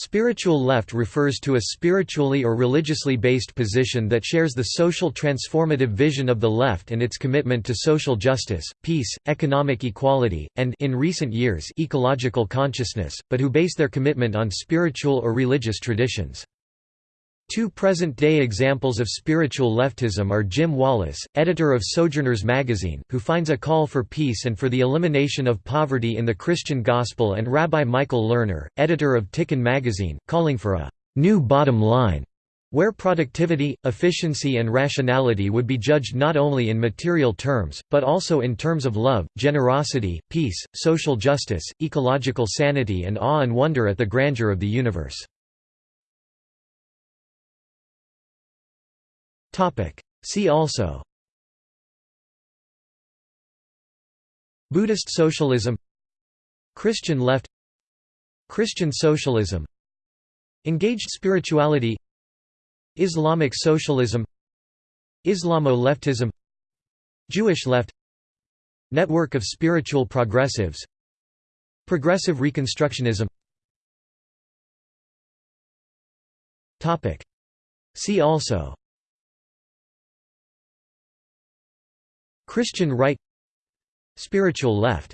Spiritual left refers to a spiritually or religiously based position that shares the social transformative vision of the left and its commitment to social justice, peace, economic equality, and in recent years ecological consciousness, but who base their commitment on spiritual or religious traditions. Two present-day examples of spiritual leftism are Jim Wallis, editor of Sojourners magazine, who finds a call for peace and for the elimination of poverty in the Christian gospel and Rabbi Michael Lerner, editor of Tikkun magazine, calling for a «new bottom line» where productivity, efficiency and rationality would be judged not only in material terms, but also in terms of love, generosity, peace, social justice, ecological sanity and awe and wonder at the grandeur of the universe. See also. Buddhist socialism. Christian left. Christian socialism. Engaged spirituality. Islamic socialism. Islamo-leftism. Jewish left. Network of spiritual progressives. Progressive reconstructionism. See also Christian right Spiritual left